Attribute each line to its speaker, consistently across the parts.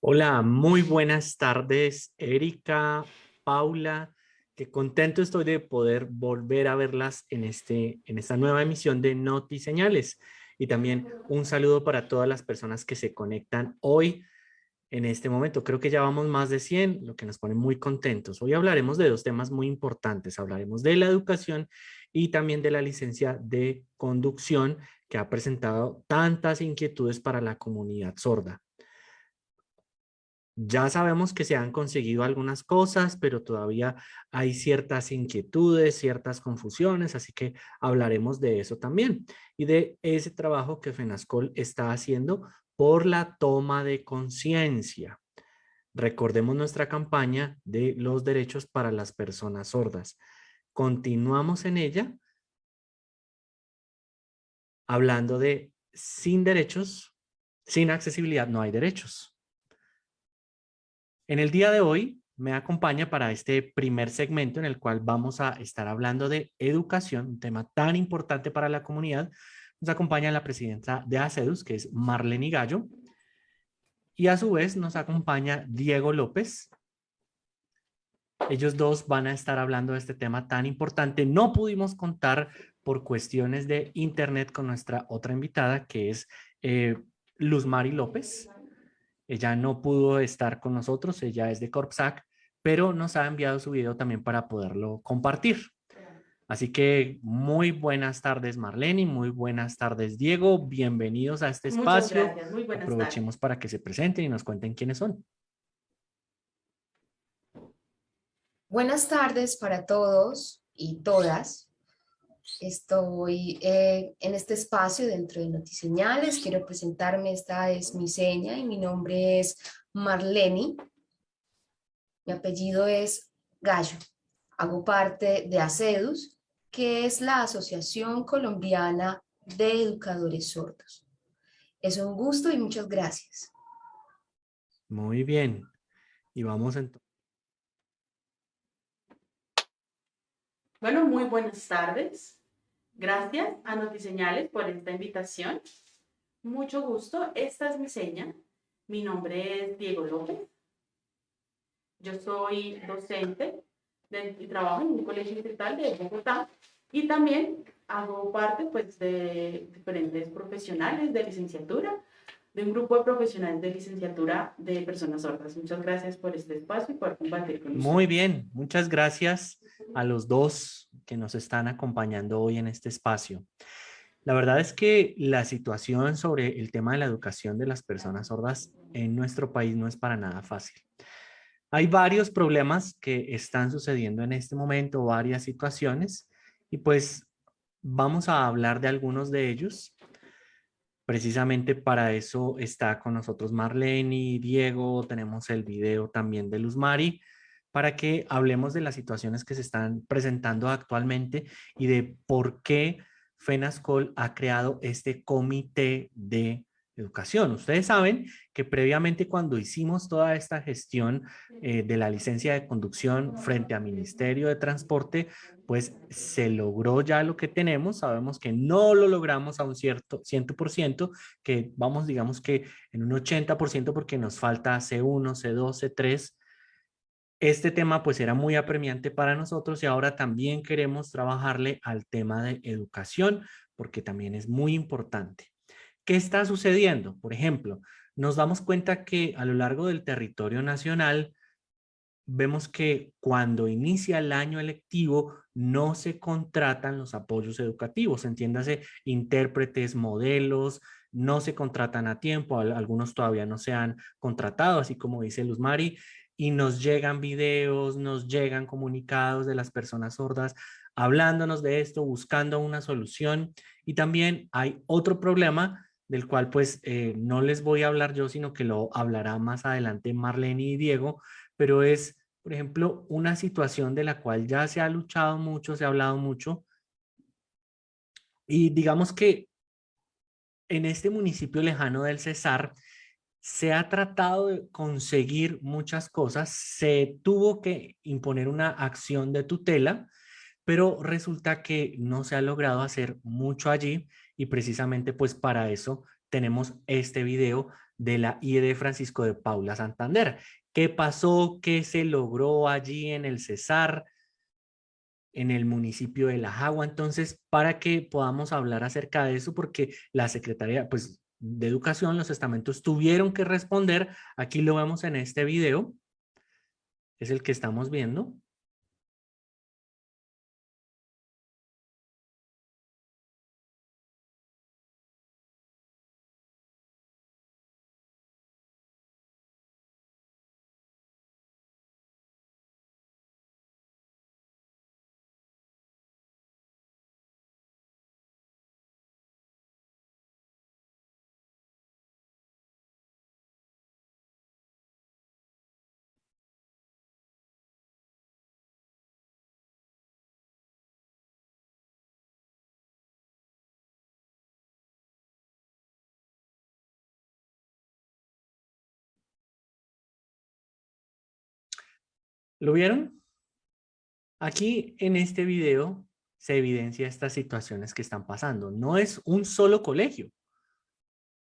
Speaker 1: Hola, muy buenas tardes, Erika, Paula. Qué contento estoy de poder volver a verlas en, este, en esta nueva emisión de Noti Señales. Y también un saludo para todas las personas que se conectan hoy en este momento. Creo que ya vamos más de 100, lo que nos pone muy contentos. Hoy hablaremos de dos temas muy importantes. Hablaremos de la educación y también de la licencia de conducción que ha presentado tantas inquietudes para la comunidad sorda. Ya sabemos que se han conseguido algunas cosas, pero todavía hay ciertas inquietudes, ciertas confusiones, así que hablaremos de eso también y de ese trabajo que FENASCOL está haciendo por la toma de conciencia. Recordemos nuestra campaña de los derechos para las personas sordas. Continuamos en ella hablando de sin derechos, sin accesibilidad no hay derechos. En el día de hoy me acompaña para este primer segmento en el cual vamos a estar hablando de educación, un tema tan importante para la comunidad. Nos acompaña la presidenta de ACEDUS, que es Marlene Gallo. Y a su vez nos acompaña Diego López. Ellos dos van a estar hablando de este tema tan importante. No pudimos contar por cuestiones de internet con nuestra otra invitada, que es eh, Luz Mari López. Ella no pudo estar con nosotros, ella es de Corpsac, pero nos ha enviado su video también para poderlo compartir. Así que muy buenas tardes Marlene, muy buenas tardes Diego, bienvenidos a este espacio. Muy buenas Aprovechemos para que se presenten y nos cuenten quiénes son.
Speaker 2: Buenas tardes para todos y todas. Estoy eh, en este espacio dentro de Notiseñales. Quiero presentarme, esta es mi seña y mi nombre es Marleni. Mi apellido es Gallo. Hago parte de ACEDUS, que es la Asociación Colombiana de Educadores Sordos. Es un gusto y muchas gracias.
Speaker 1: Muy bien. Y vamos entonces.
Speaker 3: Bueno, muy buenas tardes. Gracias a Notiseñales por esta invitación. Mucho gusto. Esta es mi seña. Mi nombre es Diego López. Yo soy docente y trabajo en un colegio distrital de Bogotá y también hago parte pues, de diferentes profesionales de licenciatura de un grupo de profesionales de licenciatura de personas sordas. Muchas gracias por este espacio y por compartir con
Speaker 1: nosotros. Muy bien, muchas gracias a los dos que nos están acompañando hoy en este espacio. La verdad es que la situación sobre el tema de la educación de las personas sordas en nuestro país no es para nada fácil. Hay varios problemas que están sucediendo en este momento, varias situaciones, y pues vamos a hablar de algunos de ellos Precisamente para eso está con nosotros Marlene, Diego, tenemos el video también de Luz Mari, para que hablemos de las situaciones que se están presentando actualmente y de por qué FENASCOL ha creado este comité de educación. Ustedes saben que previamente cuando hicimos toda esta gestión eh, de la licencia de conducción frente al Ministerio de Transporte, pues se logró ya lo que tenemos. Sabemos que no lo logramos a un cierto 100%, que vamos digamos que en un 80% porque nos falta C1, C2, C3. Este tema pues era muy apremiante para nosotros y ahora también queremos trabajarle al tema de educación porque también es muy importante. ¿Qué está sucediendo? Por ejemplo, nos damos cuenta que a lo largo del territorio nacional vemos que cuando inicia el año electivo no se contratan los apoyos educativos, entiéndase intérpretes, modelos, no se contratan a tiempo, algunos todavía no se han contratado, así como dice Luz Mari, y nos llegan videos, nos llegan comunicados de las personas sordas hablándonos de esto, buscando una solución. Y también hay otro problema del cual pues eh, no les voy a hablar yo, sino que lo hablará más adelante Marlene y Diego, pero es, por ejemplo, una situación de la cual ya se ha luchado mucho, se ha hablado mucho, y digamos que en este municipio lejano del Cesar se ha tratado de conseguir muchas cosas, se tuvo que imponer una acción de tutela, pero resulta que no se ha logrado hacer mucho allí y precisamente pues para eso tenemos este video de la IED Francisco de Paula Santander. ¿Qué pasó? ¿Qué se logró allí en el Cesar? en el municipio de La Jagua. Entonces, para que podamos hablar acerca de eso, porque la Secretaría pues, de Educación, los estamentos tuvieron que responder. Aquí lo vemos en este video. Es el que estamos viendo. ¿Lo vieron? Aquí en este video se evidencia estas situaciones que están pasando. No es un solo colegio,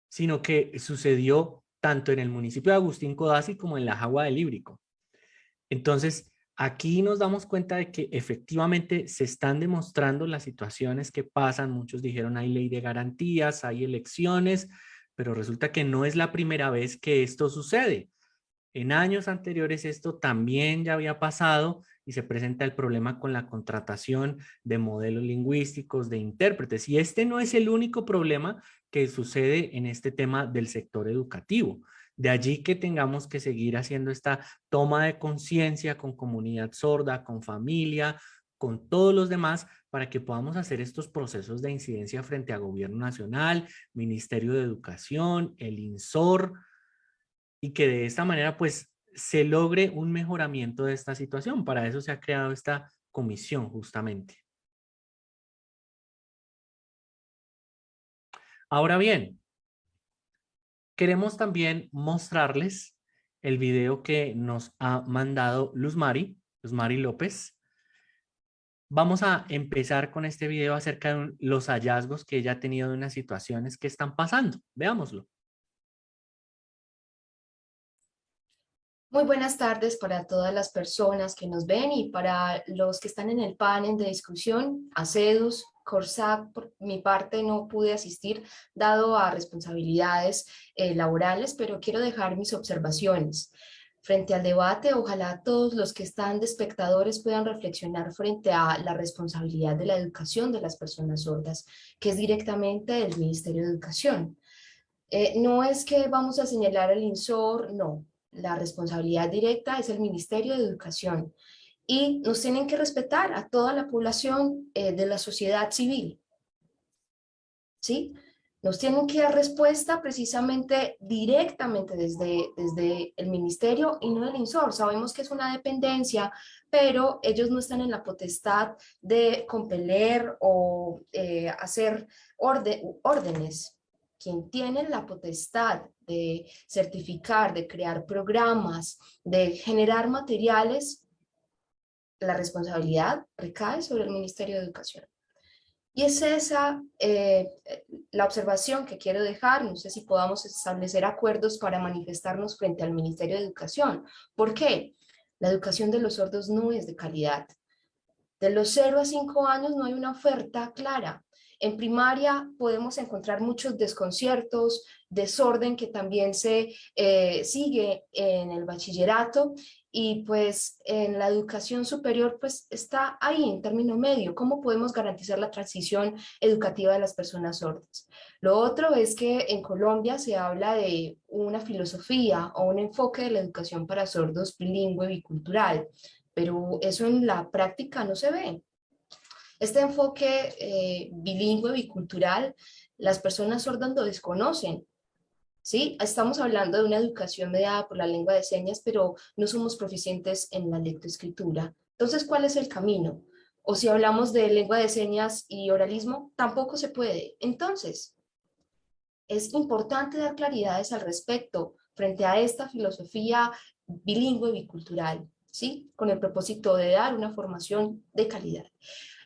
Speaker 1: sino que sucedió tanto en el municipio de Agustín Codazzi como en la Jagua del Líbrico. Entonces, aquí nos damos cuenta de que efectivamente se están demostrando las situaciones que pasan. Muchos dijeron hay ley de garantías, hay elecciones, pero resulta que no es la primera vez que esto sucede. En años anteriores esto también ya había pasado y se presenta el problema con la contratación de modelos lingüísticos, de intérpretes. Y este no es el único problema que sucede en este tema del sector educativo. De allí que tengamos que seguir haciendo esta toma de conciencia con comunidad sorda, con familia, con todos los demás, para que podamos hacer estos procesos de incidencia frente a Gobierno Nacional, Ministerio de Educación, el INSOR, y que de esta manera pues se logre un mejoramiento de esta situación. Para eso se ha creado esta comisión justamente. Ahora bien, queremos también mostrarles el video que nos ha mandado Luz Mari, López. Vamos a empezar con este video acerca de los hallazgos que ella ha tenido de unas situaciones que están pasando. Veámoslo.
Speaker 2: Muy buenas tardes para todas las personas que nos ven y para los que están en el panel de discusión, ACEDUS, CORSAC, por mi parte no pude asistir dado a responsabilidades eh, laborales, pero quiero dejar mis observaciones. Frente al debate, ojalá todos los que están de espectadores puedan reflexionar frente a la responsabilidad de la educación de las personas sordas, que es directamente del Ministerio de Educación. Eh, no es que vamos a señalar al INSOR, no, la responsabilidad directa es el Ministerio de Educación y nos tienen que respetar a toda la población eh, de la sociedad civil. ¿Sí? Nos tienen que dar respuesta precisamente directamente desde, desde el ministerio y no el INSOR. Sabemos que es una dependencia, pero ellos no están en la potestad de compeler o eh, hacer órdenes quien tiene la potestad de certificar, de crear programas, de generar materiales, la responsabilidad recae sobre el Ministerio de Educación. Y es esa eh, la observación que quiero dejar, no sé si podamos establecer acuerdos para manifestarnos frente al Ministerio de Educación. ¿Por qué? La educación de los sordos no es de calidad. De los 0 a 5 años no hay una oferta clara. En primaria podemos encontrar muchos desconciertos, desorden que también se eh, sigue en el bachillerato y pues en la educación superior pues está ahí en término medio, cómo podemos garantizar la transición educativa de las personas sordas. Lo otro es que en Colombia se habla de una filosofía o un enfoque de la educación para sordos bilingüe bicultural, pero eso en la práctica no se ve. Este enfoque eh, bilingüe, bicultural, las personas sordas lo desconocen. ¿sí? Estamos hablando de una educación mediada por la lengua de señas, pero no somos proficientes en la lectoescritura. Entonces, ¿cuál es el camino? O si hablamos de lengua de señas y oralismo, tampoco se puede. Entonces, es importante dar claridades al respecto frente a esta filosofía bilingüe bicultural, ¿sí? Con el propósito de dar una formación de calidad.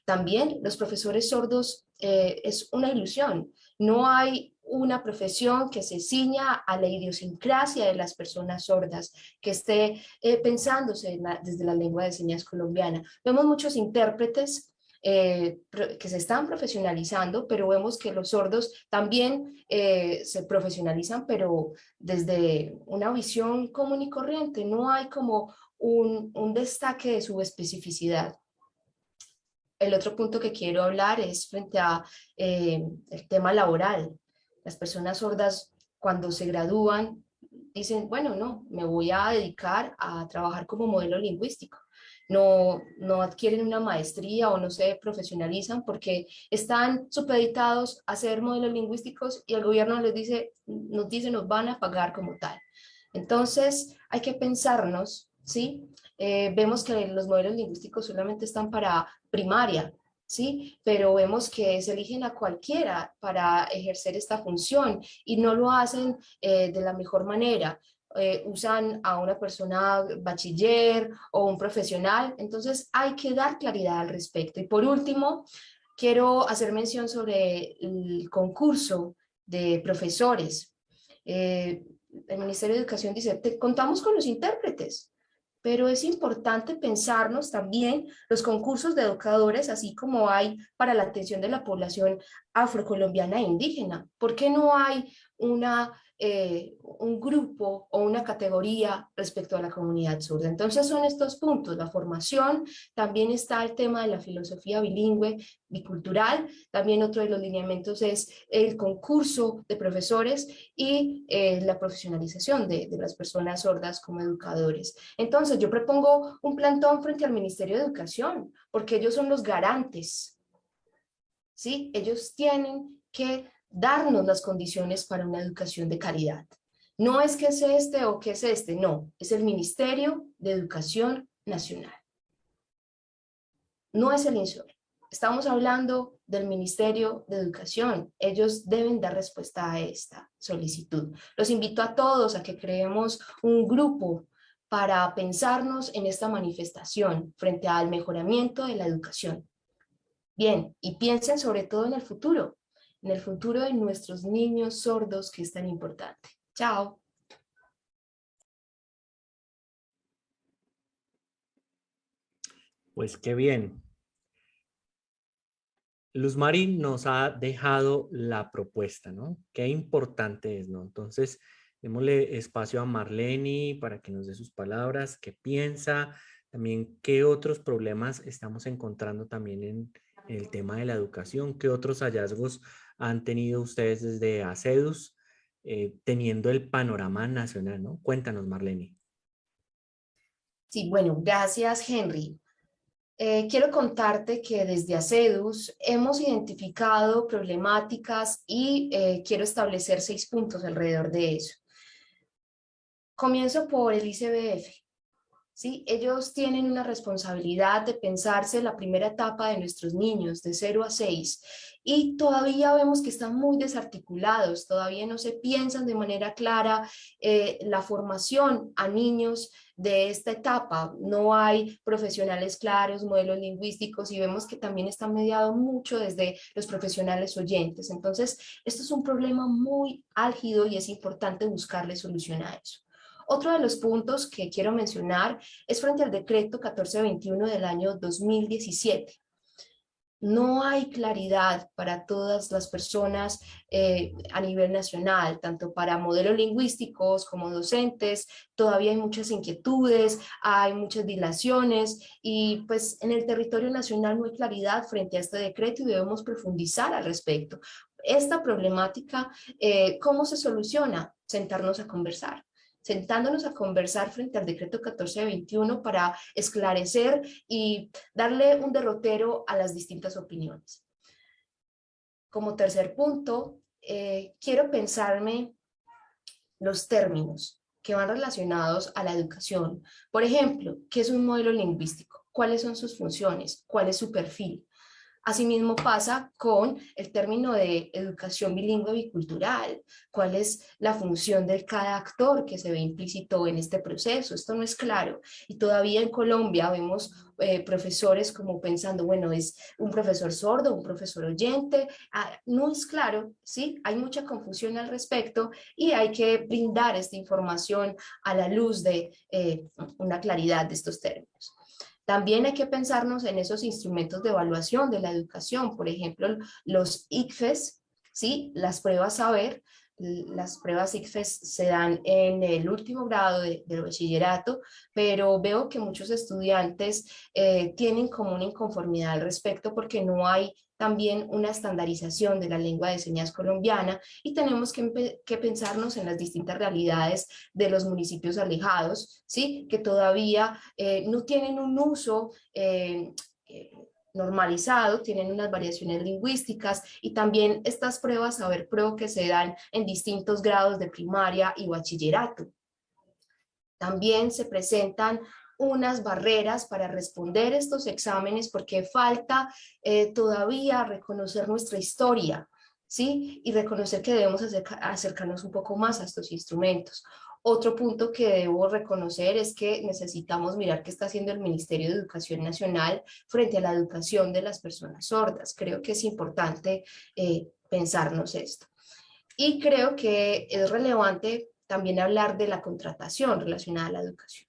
Speaker 2: También los profesores sordos eh, es una ilusión. No hay una profesión que se ciña a la idiosincrasia de las personas sordas, que esté eh, pensándose desde la lengua de señas colombiana. Vemos muchos intérpretes eh, que se están profesionalizando, pero vemos que los sordos también eh, se profesionalizan, pero desde una visión común y corriente, no hay como un, un destaque de su especificidad. El otro punto que quiero hablar es frente a eh, el tema laboral. Las personas sordas cuando se gradúan dicen, bueno, no, me voy a dedicar a trabajar como modelo lingüístico no, no adquieren una maestría o no se profesionalizan porque están supeditados a ser modelos lingüísticos y el gobierno les dice, nos dice, nos van a pagar como tal. Entonces hay que pensarnos, ¿sí? Eh, vemos que los modelos lingüísticos solamente están para primaria, ¿sí? Pero vemos que se eligen a cualquiera para ejercer esta función y no lo hacen eh, de la mejor manera. Eh, usan a una persona bachiller o un profesional, entonces hay que dar claridad al respecto. Y por último, quiero hacer mención sobre el concurso de profesores. Eh, el Ministerio de Educación dice, te, contamos con los intérpretes, pero es importante pensarnos también los concursos de educadores, así como hay para la atención de la población afrocolombiana e indígena. ¿Por qué no hay una eh, un grupo o una categoría respecto a la comunidad surda. Entonces son estos puntos, la formación, también está el tema de la filosofía bilingüe, bicultural, también otro de los lineamientos es el concurso de profesores y eh, la profesionalización de, de las personas sordas como educadores. Entonces yo propongo un plantón frente al Ministerio de Educación, porque ellos son los garantes, ¿sí? Ellos tienen que darnos las condiciones para una educación de calidad. No es que es este o que es este, no, es el Ministerio de Educación Nacional. No es el INSOR. Estamos hablando del Ministerio de Educación. Ellos deben dar respuesta a esta solicitud. Los invito a todos a que creemos un grupo para pensarnos en esta manifestación frente al mejoramiento de la educación. Bien, y piensen sobre todo en el futuro en el futuro de nuestros niños sordos que es tan importante. Chao.
Speaker 1: Pues qué bien. Luz Mari nos ha dejado la propuesta, ¿no? Qué importante es, ¿no? Entonces, démosle espacio a Marlene para que nos dé sus palabras, qué piensa, también qué otros problemas estamos encontrando también en, el tema de la educación, qué otros hallazgos han tenido ustedes desde ACEDUS, eh, teniendo el panorama nacional, ¿no? Cuéntanos, Marlene.
Speaker 2: Sí, bueno, gracias, Henry. Eh, quiero contarte que desde ACEDUS hemos identificado problemáticas y eh, quiero establecer seis puntos alrededor de eso. Comienzo por el ICBF. ¿Sí? Ellos tienen una responsabilidad de pensarse la primera etapa de nuestros niños, de 0 a 6, y todavía vemos que están muy desarticulados, todavía no se piensan de manera clara eh, la formación a niños de esta etapa, no hay profesionales claros, modelos lingüísticos y vemos que también está mediado mucho desde los profesionales oyentes. Entonces, esto es un problema muy álgido y es importante buscarle solución a eso. Otro de los puntos que quiero mencionar es frente al decreto 1421 del año 2017. No hay claridad para todas las personas eh, a nivel nacional, tanto para modelos lingüísticos como docentes, todavía hay muchas inquietudes, hay muchas dilaciones y pues en el territorio nacional no hay claridad frente a este decreto y debemos profundizar al respecto. Esta problemática, eh, ¿cómo se soluciona? Sentarnos a conversar sentándonos a conversar frente al decreto 1421 para esclarecer y darle un derrotero a las distintas opiniones. Como tercer punto, eh, quiero pensarme los términos que van relacionados a la educación. Por ejemplo, ¿qué es un modelo lingüístico? ¿Cuáles son sus funciones? ¿Cuál es su perfil? Asimismo pasa con el término de educación bilingüe bicultural, cuál es la función de cada actor que se ve implícito en este proceso, esto no es claro y todavía en Colombia vemos eh, profesores como pensando, bueno, es un profesor sordo, un profesor oyente, ah, no es claro, ¿sí? Hay mucha confusión al respecto y hay que brindar esta información a la luz de eh, una claridad de estos términos. También hay que pensarnos en esos instrumentos de evaluación de la educación, por ejemplo, los ICFES, ¿sí? las pruebas saber, las pruebas ICFES se dan en el último grado de, del bachillerato, pero veo que muchos estudiantes eh, tienen como una inconformidad al respecto porque no hay también una estandarización de la lengua de señas colombiana y tenemos que, pensarnos en las distintas realidades de los municipios alejados, ¿sí? que todavía eh, no tienen un uso eh, normalizado, tienen unas variaciones lingüísticas y también estas pruebas Saber Pro que se dan en distintos grados de primaria y bachillerato. También se presentan unas barreras para responder estos exámenes porque falta eh, todavía reconocer nuestra historia, ¿sí? Y reconocer que debemos acercarnos un poco más a estos instrumentos. Otro punto que debo reconocer es que necesitamos mirar qué está haciendo el Ministerio de Educación Nacional frente a la educación de las personas sordas. Creo que es importante eh, pensarnos esto. Y creo que es relevante también hablar de la contratación relacionada a la educación.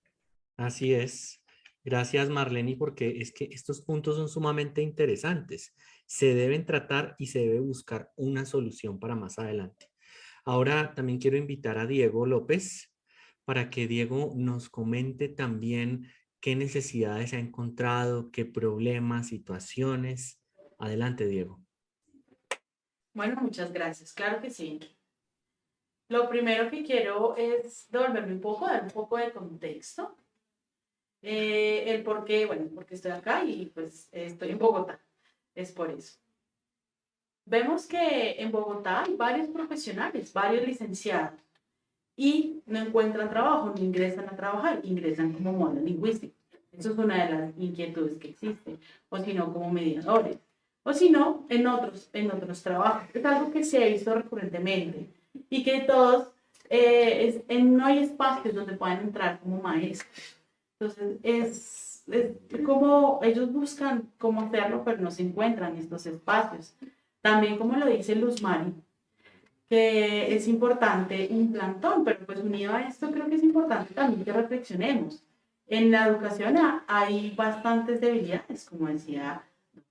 Speaker 1: Así es. Gracias Marlene, porque es que estos puntos son sumamente interesantes. Se deben tratar y se debe buscar una solución para más adelante. Ahora también quiero invitar a Diego López para que Diego nos comente también qué necesidades ha encontrado, qué problemas, situaciones. Adelante, Diego.
Speaker 3: Bueno, muchas gracias. Claro que sí. Lo primero que quiero es devolverme un poco, dar un poco de contexto eh, el por qué, bueno, porque estoy acá y pues estoy en Bogotá. Es por eso. Vemos que en Bogotá hay varios profesionales, varios licenciados y no encuentran trabajo, no ingresan a trabajar, ingresan como monolingüísticos. Eso es una de las inquietudes que existen, o si no, como mediadores, o si no, en otros, en otros trabajos. Es algo que se ha visto recurrentemente y que todos, eh, no hay espacios donde puedan entrar como maestros. Entonces, es, como ellos buscan cómo hacerlo, pero no se encuentran estos espacios. También, como lo dice Luz Mari, que es importante un plantón, pero pues unido a esto creo que es importante también que reflexionemos. En la educación hay bastantes debilidades, como decía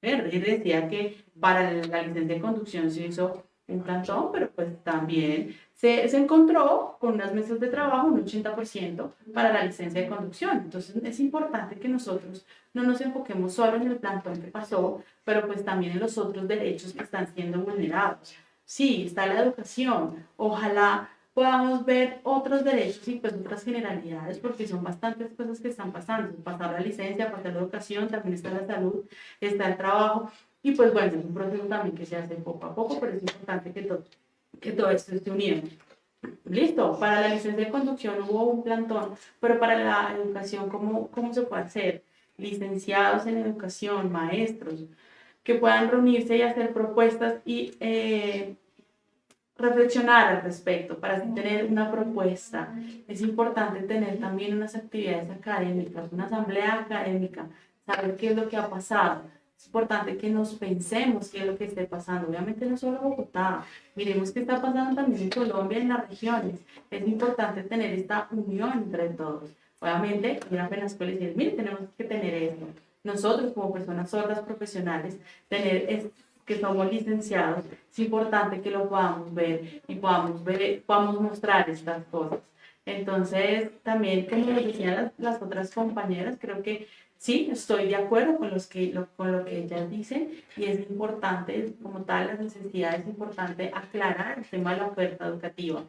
Speaker 3: y decía que para la licencia de conducción se hizo un plantón, pero pues también se, se, encontró con unas mesas de trabajo un 80% para la licencia de conducción. Entonces es importante que nosotros no nos enfoquemos solo en el plantón que pasó, pero pues también en los otros derechos que están siendo vulnerados. Sí, está la educación. Ojalá podamos ver otros derechos y pues otras generalidades, porque son bastantes cosas que están pasando. Pasar la licencia, pasar la educación, también está la salud, está el trabajo. Y pues bueno, es un proceso también que se hace poco a poco, pero es importante que todo, que todo esto esté unido. Listo, para la licencia de conducción hubo un plantón, pero para la educación, ¿cómo, cómo se puede hacer? Licenciados en educación, maestros, que puedan reunirse y hacer propuestas y eh, reflexionar al respecto para tener una propuesta. Es importante tener también unas actividades académicas, una asamblea académica, saber qué es lo que ha pasado es importante que nos pensemos qué es lo que esté pasando. Obviamente no solo Bogotá, miremos qué está pasando también en Colombia, en las regiones. Es importante tener esta unión entre todos. Obviamente, una pena escuela decir, mire, tenemos que tener esto. Nosotros como personas sordas profesionales, tener que somos licenciados, es importante que lo podamos ver y podamos, ver, podamos mostrar estas cosas. Entonces, también, como decían las, las otras compañeras, creo que Sí, estoy de acuerdo con, los que, lo, con lo que ellas dicen y es importante, como tal, las necesidades, es importante aclarar el tema de la oferta educativa.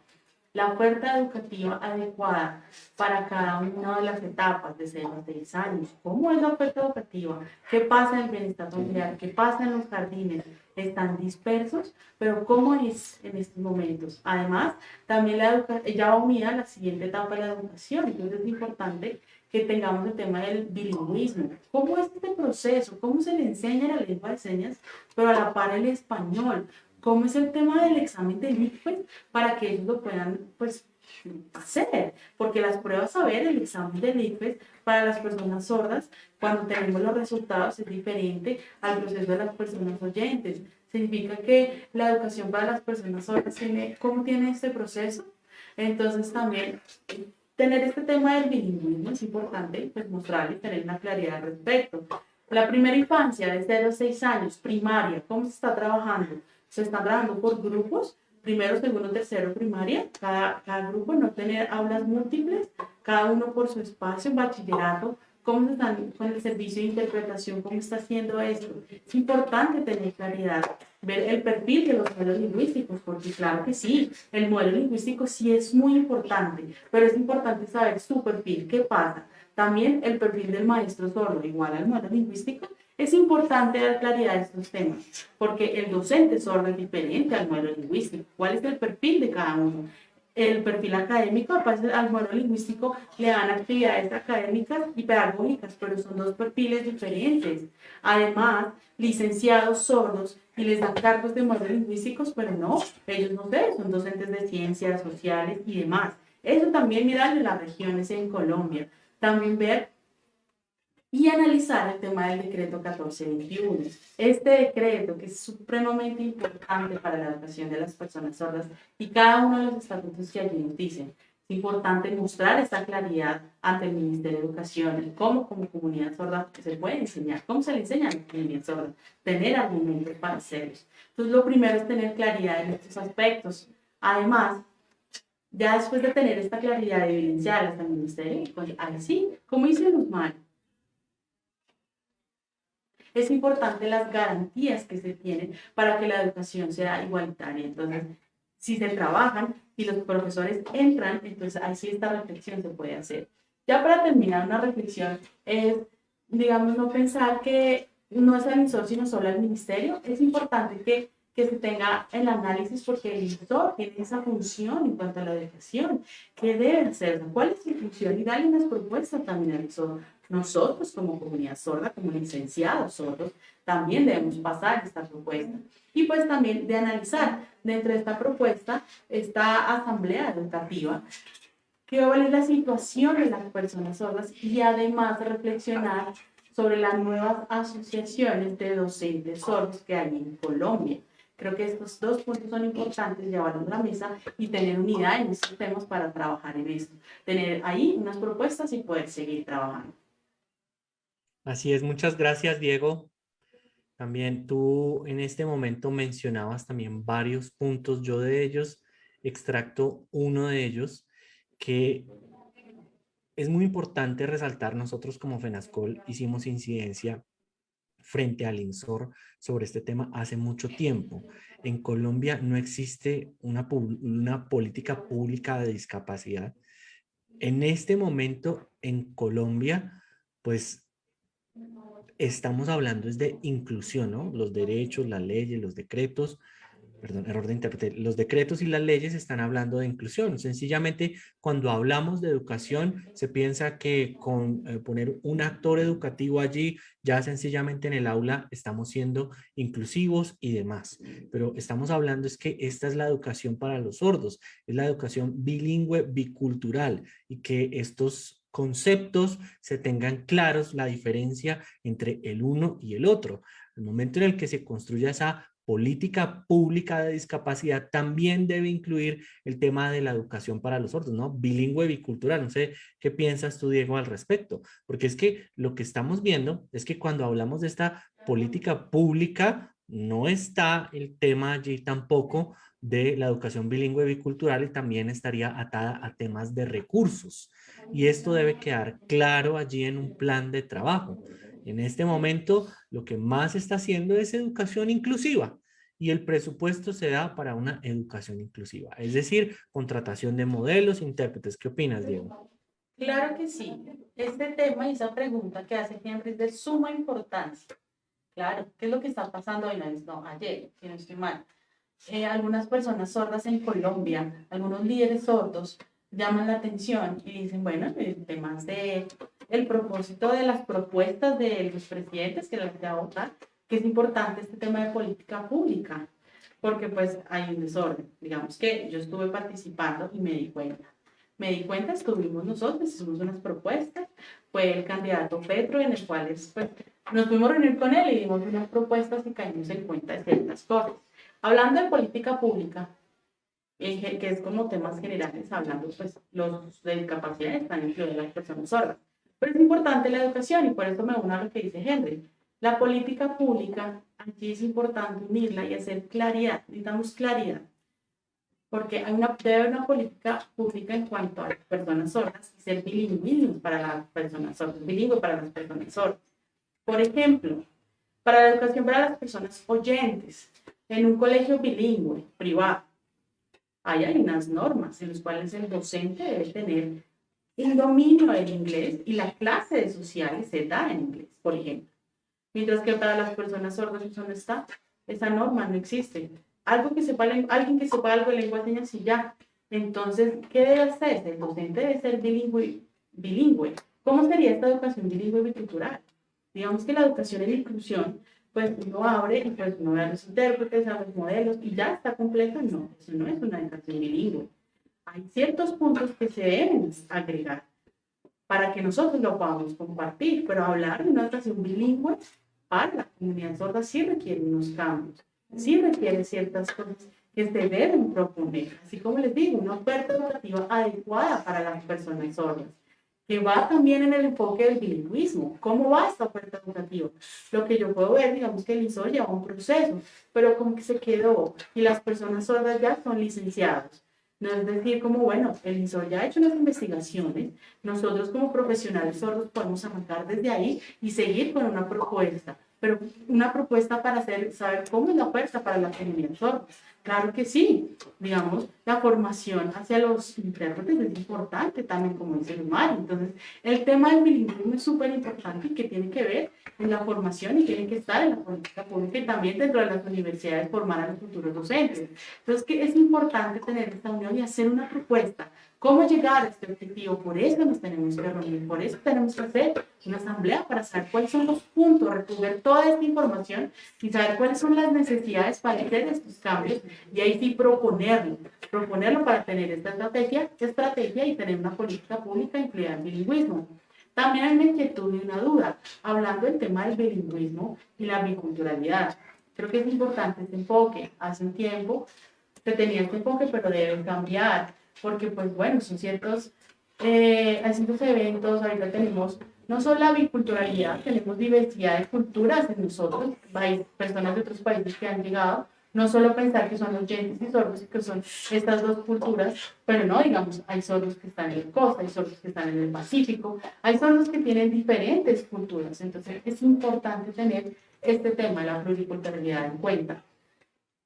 Speaker 3: La oferta educativa adecuada para cada una de las etapas, desde los 6 años. ¿Cómo es la oferta educativa? ¿Qué pasa en el bienestar familiar? ¿Qué pasa en los jardines? Están dispersos, pero ¿cómo es en estos momentos? Además, también la educación, ya va unida a la siguiente etapa de la educación, entonces es importante que tengamos el tema del bilingüismo. ¿Cómo es este proceso? ¿Cómo se le enseña la lengua de señas, pero a la par el español? ¿Cómo es el tema del examen de ICFES para que ellos lo puedan pues, hacer? Porque las pruebas a ver, el examen de ICFES para las personas sordas, cuando tenemos los resultados es diferente al proceso de las personas oyentes. Significa que la educación para las personas sordas tiene, ¿cómo tiene este proceso? Entonces también tener este tema del bilingüismo es importante, pues mostrarle y tener una claridad al respecto. La primera infancia, desde los 6 años, primaria, ¿cómo se está trabajando? Se está trabajando por grupos, primero, segundo, tercero, primaria, cada, cada grupo, no tener aulas múltiples, cada uno por su espacio, bachillerato, cómo están con el servicio de interpretación, cómo está haciendo esto. Es importante tener claridad, ver el perfil de los modelos lingüísticos, porque claro que sí, el modelo lingüístico sí es muy importante, pero es importante saber su perfil, qué pasa. También el perfil del maestro sordo, igual al modelo lingüístico, es importante dar claridad a estos temas, porque el docente sordo es diferente al modelo lingüístico. ¿Cuál es el perfil de cada uno? el perfil académico, al modelo lingüístico le dan actividades académicas y pedagógicas, pero son dos perfiles diferentes. Además, licenciados sordos y les dan cargos de modelo lingüísticos, pero no, ellos no sé, son docentes de ciencias sociales y demás. Eso también mirarle las regiones en Colombia. También ver y analizar el tema del decreto 1421. Este decreto, que es supremamente importante para la educación de las personas sordas y cada uno de los estatutos que allí nos dicen, es importante mostrar esta claridad ante el Ministerio de Educación, el cómo como comunidad sorda se puede enseñar, cómo se le enseña a la comunidad sorda, tener argumentos para hacerlos. Entonces, lo primero es tener claridad en estos aspectos. Además, ya después de tener esta claridad evidencial hasta el Ministerio, pues ahí sí, como dice Guzmán, es importante las garantías que se tienen para que la educación sea igualitaria. Entonces, si se trabajan y los profesores entran, entonces ahí sí esta reflexión se puede hacer. Ya para terminar, una reflexión es, digamos, no pensar que no es el INSOR, sino solo el ministerio. Es importante que, que se tenga el análisis porque el INSOR tiene esa función en cuanto a la educación. ¿Qué debe hacer? ¿Cuál es su función? Y darle unas propuestas también al INSOR nosotros como comunidad sorda, como licenciados sordos, también debemos pasar esta propuesta. Y pues también de analizar dentro de esta propuesta, esta asamblea educativa, qué va a la situación de las personas sordas y además reflexionar sobre las nuevas asociaciones de docentes sordos que hay en Colombia. Creo que estos dos puntos son importantes, llevarlos a la mesa y tener unidad en estos temas para trabajar en esto. Tener ahí unas propuestas y poder seguir trabajando.
Speaker 1: Así es, muchas gracias Diego. También tú en este momento mencionabas también varios puntos, yo de ellos extracto uno de ellos que es muy importante resaltar, nosotros como FENASCOL hicimos incidencia frente al INSOR sobre este tema hace mucho tiempo. En Colombia no existe una, una política pública de discapacidad. En este momento en Colombia, pues estamos hablando es de inclusión, ¿no? Los derechos, las leyes, los decretos, perdón, error de intérprete, los decretos y las leyes están hablando de inclusión. Sencillamente, cuando hablamos de educación, se piensa que con eh, poner un actor educativo allí, ya sencillamente en el aula estamos siendo inclusivos y demás. Pero estamos hablando es que esta es la educación para los sordos, es la educación bilingüe, bicultural, y que estos conceptos se tengan claros la diferencia entre el uno y el otro. El momento en el que se construya esa política pública de discapacidad también debe incluir el tema de la educación para los sordos, ¿no? Bilingüe, bicultural. No sé qué piensas tú, Diego, al respecto. Porque es que lo que estamos viendo es que cuando hablamos de esta política pública, no está el tema allí tampoco de la educación bilingüe bicultural y también estaría atada a temas de recursos. Y esto debe quedar claro allí en un plan de trabajo. En este momento lo que más está haciendo es educación inclusiva. y el presupuesto se da para una educación inclusiva, es decir, contratación de modelos, intérpretes. ¿Qué opinas, Diego?
Speaker 3: Claro que sí. Este tema y esa pregunta que hace Henry es de suma importancia. Claro, ¿qué es lo que está pasando hoy? No, ayer, si no estoy mal. Eh, algunas personas sordas en Colombia, algunos líderes sordos, llaman la atención y dicen, bueno, el tema de el propósito de las propuestas de los presidentes que las voy a votar, que es importante este tema de política pública, porque pues hay un desorden. Digamos que yo estuve participando y me di cuenta. Me di cuenta, estuvimos nosotros, hicimos unas propuestas, fue el candidato Petro, en el cual pues, nos fuimos a reunir con él y dimos unas propuestas y caímos en cuenta de ciertas cosas. Hablando de política pública, que es como temas generales, hablando pues los de discapacidad están incluidas las personas sordas. Pero es importante la educación y por eso me uno a lo que dice Henry. La política pública, aquí es importante unirla y hacer claridad, necesitamos claridad, porque hay una, debe haber una política pública en cuanto a las personas sordas y ser bilingüismo para las personas sordas, bilingüe para las personas sordas. Por ejemplo, para la educación para las personas oyentes, en un colegio bilingüe, privado, hay, unas normas en las cuales el docente debe tener un dominio del inglés y la clase de sociales se da en inglés, por ejemplo. Mientras que para las personas sordas, ¿dónde está? Esa norma no existe. Algo que sepa, alguien que sepa algo de lengua de señas y ya. Entonces, ¿qué debe hacer? El docente debe ser bilingüe. ¿Cómo sería esta educación bilingüe bicultural? Digamos que la educación en inclusión, pues uno abre y pues uno ve a los intérpretes, a los modelos y ya está completo. No, eso no es una educación bilingüe. Hay ciertos puntos que se deben agregar para que nosotros lo podamos compartir, pero hablar de una educación bilingüe para la comunidad sorda sí requiere unos cambios, sí requiere ciertas cosas que se deben proponer, así como les digo, una oferta educativa adecuada para las personas sordas, que va también en el enfoque del bilingüismo. ¿Cómo va esta oferta educativa? Lo que yo puedo ver, digamos que el ISO lleva un proceso, pero como que se quedó y las personas sordas ya son licenciados. No es decir, como bueno, el ISO ya ha hecho unas investigaciones, nosotros como profesionales sordos podemos arrancar desde ahí y seguir con una propuesta, pero una propuesta para hacer, saber cómo es la oferta para la comunidad sorda. Claro que sí, digamos, la formación hacia los intérpretes es importante también como dice Mario. Entonces, el tema del bilingüismo es súper importante y que tiene que ver en la formación y tiene que estar en la política pública y también dentro de las universidades formar a los futuros docentes. Entonces, que es importante tener esta unión y hacer una propuesta ¿Cómo llegar a este objetivo? Por eso nos tenemos que reunir, por eso tenemos que hacer una asamblea para saber cuáles son los puntos, recoger toda esta información y saber cuáles son las necesidades para hacer estos cambios y ahí sí proponerlo, proponerlo para tener esta estrategia, estrategia y tener una política pública incluida en bilingüismo. También hay una inquietud y una duda, hablando del tema del bilingüismo y la biculturalidad. Creo que es importante este enfoque. Hace un tiempo se tenía este enfoque, pero debe cambiar porque pues bueno, son ciertos, eh, hay ciertos eventos, ahorita tenemos no solo la biculturalidad, tenemos diversidad de culturas en nosotros, hay personas de otros países que han llegado, no solo pensar que son los oyentes y sordos y que son estas dos culturas, pero no, digamos, hay sordos que están en la costa, hay sordos que están en el Pacífico, hay sordos que tienen diferentes culturas, entonces es importante tener este tema de la pluriculturalidad en cuenta.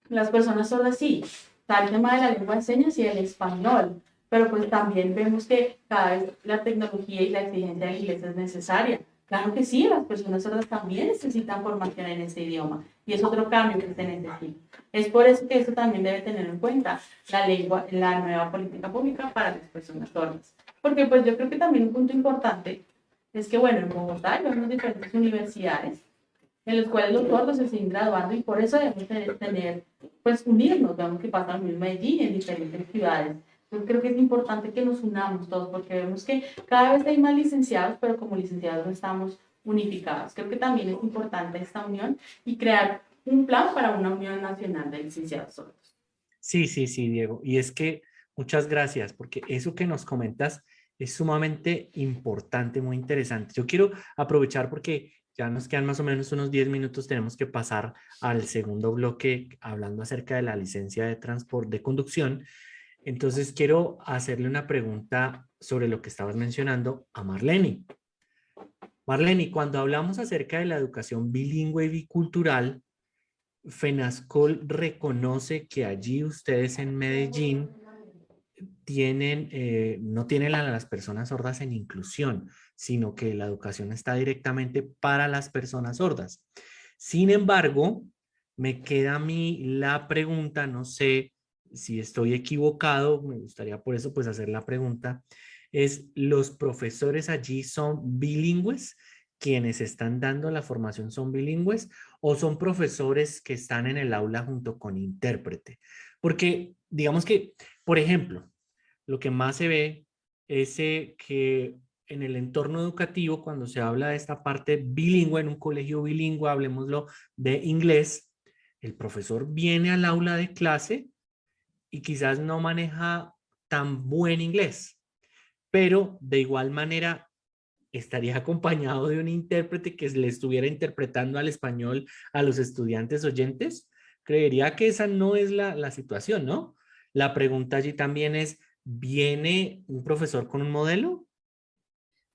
Speaker 3: Las personas sordas sí, está el tema de la lengua de señas y el español, pero pues también vemos que cada vez la tecnología y la exigencia del inglés es necesaria. Claro que sí, las personas sordas también necesitan formación en ese idioma y es otro cambio que se necesita. Es por eso que eso también debe tener en cuenta la lengua, la nueva política pública para las personas sordas. Porque pues yo creo que también un punto importante es que bueno, en Bogotá hay unas diferentes universidades en los cuales los sordos se siguen graduando y por eso debemos tener, tener pues unirnos, vemos que pasa lo mismo en Medellín en diferentes ciudades. Entonces creo que es importante que nos unamos todos porque vemos que cada vez hay más licenciados, pero como licenciados no estamos unificados. Creo que también es importante esta unión y crear un plan para una unión nacional de licenciados sordos.
Speaker 1: Sí, sí, sí, Diego. Y es que muchas gracias porque eso que nos comentas es sumamente importante, muy interesante. Yo quiero aprovechar porque ya nos quedan más o menos unos 10 minutos, tenemos que pasar al segundo bloque hablando acerca de la licencia de transporte de conducción. Entonces quiero hacerle una pregunta sobre lo que estabas mencionando a Marlene. Marlene, cuando hablamos acerca de la educación bilingüe y bicultural, FENASCOL reconoce que allí ustedes en Medellín tienen, eh, no tienen a las personas sordas en inclusión, sino que la educación está directamente para las personas sordas. Sin embargo, me queda a mí la pregunta, no sé si estoy equivocado, me gustaría por eso pues hacer la pregunta, es ¿los profesores allí son bilingües? quienes están dando la formación son bilingües o son profesores que están en el aula junto con intérprete. Porque digamos que, por ejemplo, lo que más se ve es eh, que en el entorno educativo, cuando se habla de esta parte bilingüe, en un colegio bilingüe, hablemoslo de inglés, el profesor viene al aula de clase y quizás no maneja tan buen inglés, pero de igual manera estaría acompañado de un intérprete que le estuviera interpretando al español a los estudiantes oyentes? Creería que esa no es la, la situación, ¿no? La pregunta allí también es, ¿viene un profesor con un modelo?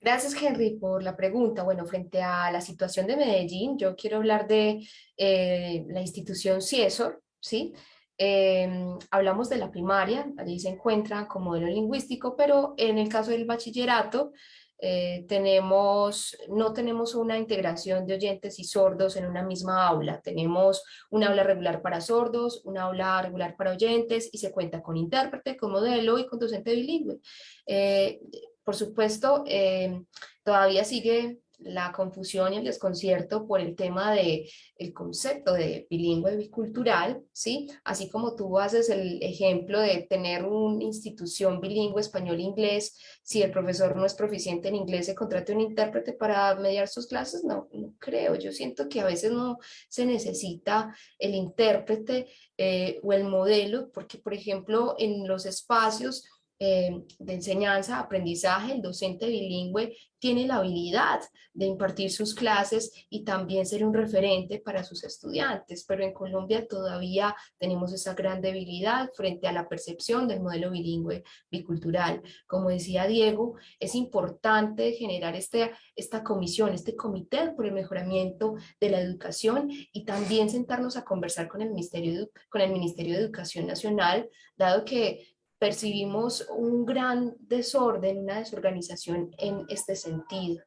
Speaker 2: Gracias, Henry, por la pregunta. Bueno, frente a la situación de Medellín, yo quiero hablar de eh, la institución CIESOR, ¿sí? Em, hablamos de la primaria, allí se encuentra como modelo lingüístico, pero en el caso del bachillerato, eh, tenemos, no tenemos una integración de oyentes y sordos en una misma aula. Tenemos un aula regular para sordos, un aula regular para oyentes y se cuenta con intérprete, con modelo y con docente bilingüe. Eh, por supuesto, eh, todavía sigue la confusión y el desconcierto por el tema de el concepto de bilingüe bicultural, ¿sí? Así como tú haces el ejemplo de tener una institución bilingüe español-inglés, si el profesor no es proficiente en inglés, se contrate un intérprete para mediar sus clases, no, no creo. Yo siento que a veces no se necesita el intérprete eh, o el modelo, porque por ejemplo en los espacios eh, de enseñanza, aprendizaje, el docente bilingüe tiene la habilidad de impartir sus clases y también ser un referente para sus estudiantes, pero en Colombia todavía tenemos esa gran debilidad frente a la percepción del modelo bilingüe bicultural. Como decía Diego, es importante generar este, esta comisión, este comité por el mejoramiento de la educación y también sentarnos a conversar con el Ministerio, con el Ministerio de Educación Nacional, dado que percibimos un gran desorden, una desorganización en este sentido.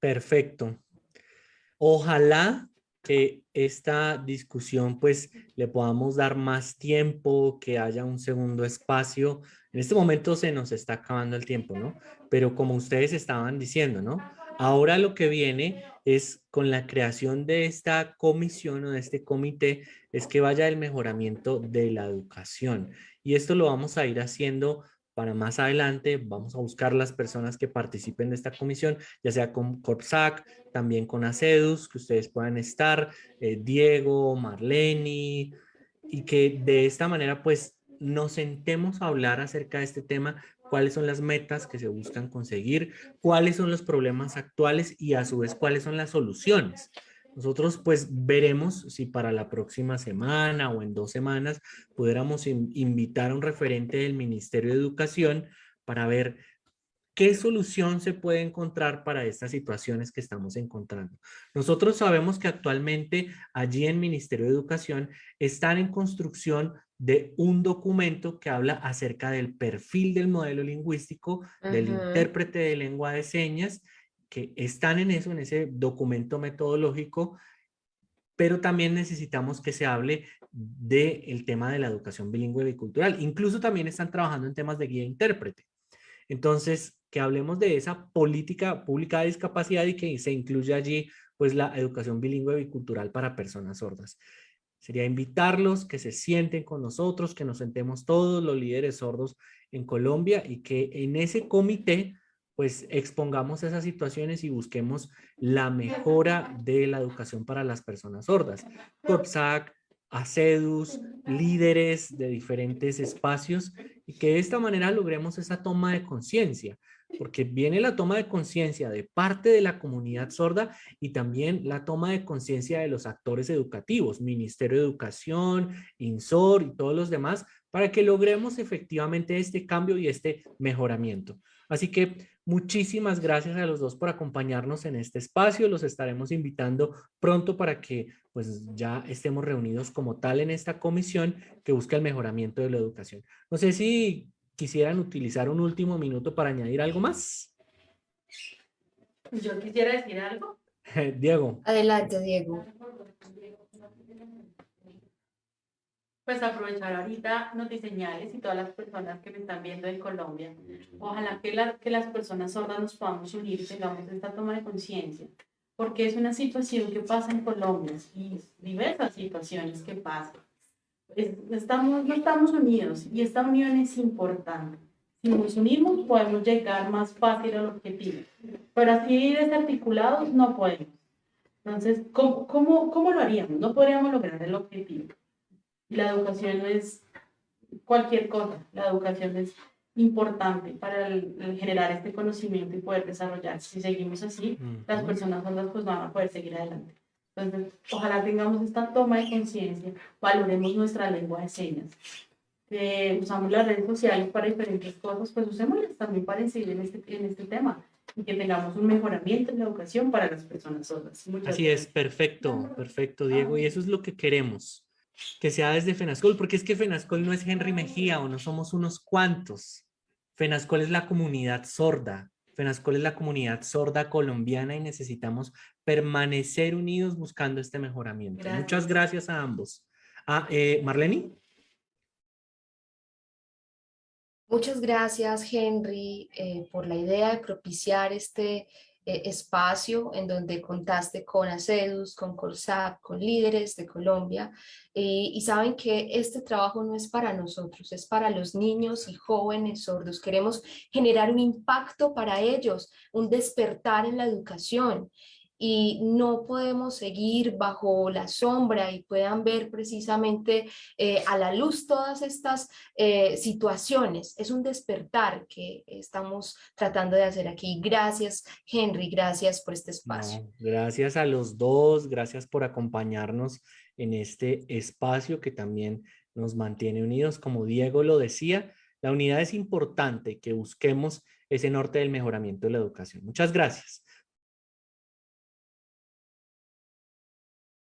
Speaker 1: Perfecto. Ojalá que esta discusión pues le podamos dar más tiempo, que haya un segundo espacio. En este momento se nos está acabando el tiempo, ¿no? Pero como ustedes estaban diciendo, ¿no? Ahora lo que viene es con la creación de esta comisión o de este comité, es que vaya el mejoramiento de la educación. Y esto lo vamos a ir haciendo para más adelante. Vamos a buscar las personas que participen de esta comisión, ya sea con Corpsac, también con ACEDUS, que ustedes puedan estar, eh, Diego, Marleni, y que de esta manera pues nos sentemos a hablar acerca de este tema cuáles son las metas que se buscan conseguir, cuáles son los problemas actuales y a su vez cuáles son las soluciones. Nosotros pues veremos si para la próxima semana o en dos semanas pudiéramos invitar a un referente del Ministerio de Educación para ver ¿Qué solución se puede encontrar para estas situaciones que estamos encontrando? Nosotros sabemos que actualmente allí en Ministerio de Educación están en construcción de un documento que habla acerca del perfil del modelo lingüístico, del intérprete de lengua de señas, que están en eso, en ese documento metodológico, pero también necesitamos que se hable del tema de la educación bilingüe y cultural. Incluso también están trabajando en temas de guía intérprete. Entonces, que hablemos de esa política pública de discapacidad y que se incluya allí pues la educación bilingüe bicultural para personas sordas. Sería invitarlos que se sienten con nosotros, que nos sentemos todos los líderes sordos en Colombia y que en ese comité pues expongamos esas situaciones y busquemos la mejora de la educación para las personas sordas. COPSAC, ACEDUS, líderes de diferentes espacios y que de esta manera logremos esa toma de conciencia porque viene la toma de conciencia de parte de la comunidad sorda y también la toma de conciencia de los actores educativos, Ministerio de Educación, INSOR y todos los demás, para que logremos efectivamente este cambio y este mejoramiento. Así que Muchísimas gracias a los dos por acompañarnos en este espacio. Los estaremos invitando pronto para que pues ya estemos reunidos como tal en esta comisión que busca el mejoramiento de la educación. No sé si quisieran utilizar un último minuto para añadir algo más.
Speaker 3: Yo quisiera decir algo.
Speaker 1: Diego.
Speaker 2: Adelante, Diego.
Speaker 3: pues aprovechar ahorita Notiseñales y todas las personas que me están viendo en Colombia. Ojalá que, que las personas sordas nos podamos unir y tengamos esta toma de conciencia, porque es una situación que pasa en Colombia y diversas situaciones que pasan. Estamos, no estamos unidos y esta unión es importante. Si nos unimos podemos llegar más fácil al objetivo, pero así desarticulados no podemos. Entonces, ¿cómo, cómo, cómo lo haríamos? No podríamos lograr el objetivo la educación no es cualquier cosa, la educación es importante para generar este conocimiento y poder desarrollarse. Si seguimos así, las personas sordas pues van a poder seguir adelante. Entonces, ojalá tengamos esta toma de conciencia, valoremos nuestra lengua de señas. usamos las redes sociales para diferentes cosas, pues usémoslas también para incidir en este, en este tema y que tengamos un mejoramiento en la educación para las personas sordas.
Speaker 1: Así es, perfecto, perfecto, Diego, y eso es lo que queremos que sea desde FENASCOL, porque es que FENASCOL no es Henry Mejía o no somos unos cuantos. FENASCOL es la comunidad sorda. FENASCOL es la comunidad sorda colombiana y necesitamos permanecer unidos buscando este mejoramiento. Muchas gracias a ambos. Ah, eh, Marlene.
Speaker 2: Muchas gracias, Henry, eh, por la idea de propiciar este eh, espacio en donde contaste con ACEDUS, con CORSAP, con líderes de Colombia eh, y saben que este trabajo no es para nosotros, es para los niños y jóvenes sordos. Queremos generar un impacto para ellos, un despertar en la educación y no podemos seguir bajo la sombra y puedan ver precisamente eh, a la luz todas estas eh, situaciones. Es un despertar que estamos tratando de hacer aquí. Gracias, Henry, gracias por este espacio.
Speaker 1: gracias a los dos, gracias por acompañarnos en este espacio que también nos mantiene unidos. Como Diego lo decía, la unidad es importante que busquemos ese norte del mejoramiento de la educación. Muchas gracias.